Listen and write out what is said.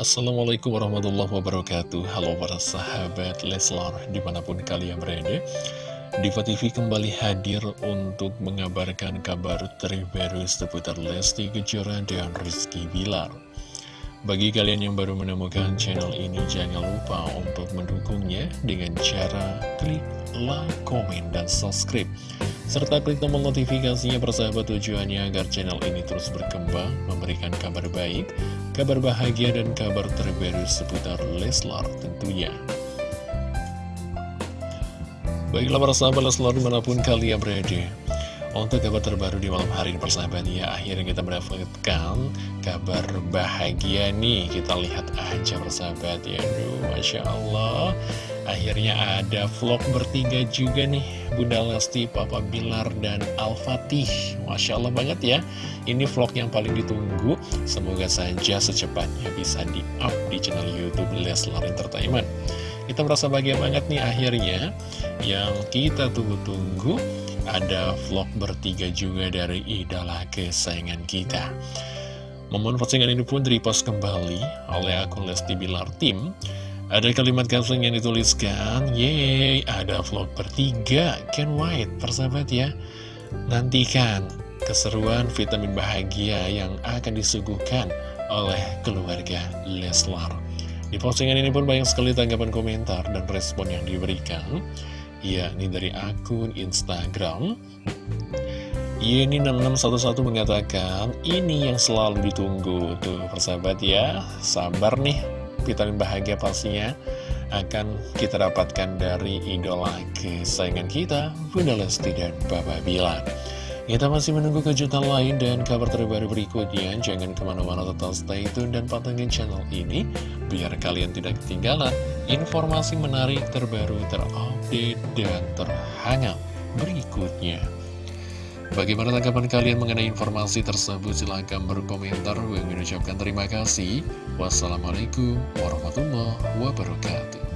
Assalamualaikum warahmatullahi wabarakatuh. Halo para sahabat Leslar di mana pun kalian berada. Diva TV kembali hadir untuk mengabarkan kabar terbaru seputar Lesti Kejora dan Rizky Bilar. Bagi kalian yang baru menemukan channel ini jangan lupa untuk mendukungnya dengan cara klik like, komen, dan subscribe serta klik tombol notifikasinya persahabat tujuannya agar channel ini terus berkembang, memberikan kabar baik, kabar bahagia, dan kabar terbaru seputar Leslar tentunya. Baiklah para sahabat Leslar di mana pun kalian berada. Untuk kabar terbaru di malam hari ini persahabat ya Akhirnya kita mendapatkan kabar bahagia nih. Kita lihat aja persahabat ya. Aduh Masya Allah. Akhirnya ada vlog bertiga juga nih Bunda Lesti, Papa Bilar, dan Al-Fatih. Masya Allah banget ya. Ini vlog yang paling ditunggu. Semoga saja secepatnya bisa di-up di channel Youtube Leslar Entertainment. Kita merasa bahagia banget nih akhirnya. Yang kita tunggu-tunggu ada vlog bertiga juga dari idola kesayangan kita. Momen postingan ini pun repost kembali oleh akun Lesti Bilar Tim. Ada kalimat caption yang dituliskan Yeay, ada vlog bertiga, can wait, persahabat ya. Nantikan keseruan vitamin bahagia yang akan disuguhkan oleh keluarga Leslar. Di postingan ini pun banyak sekali tanggapan komentar dan respon yang diberikan Ya, ini dari akun Instagram. Yeni 6611 mengatakan Ini yang selalu ditunggu. Tuh persahabat ya Sabar nih. Vitamin bahagia pastinya Akan kita dapatkan dari idola kesayangan kita Bunda Lesti dan Bapak Bilar. Kita masih menunggu kejutan lain dan kabar terbaru berikutnya. Jangan ke mana-mana tetap stay tune dan pantengin channel ini, biar kalian tidak ketinggalan informasi menarik terbaru, terupdate, dan terhangat berikutnya. Bagaimana tanggapan kalian mengenai informasi tersebut? Silahkan berkomentar. Gue mengucapkan terima kasih. Wassalamualaikum warahmatullahi wabarakatuh.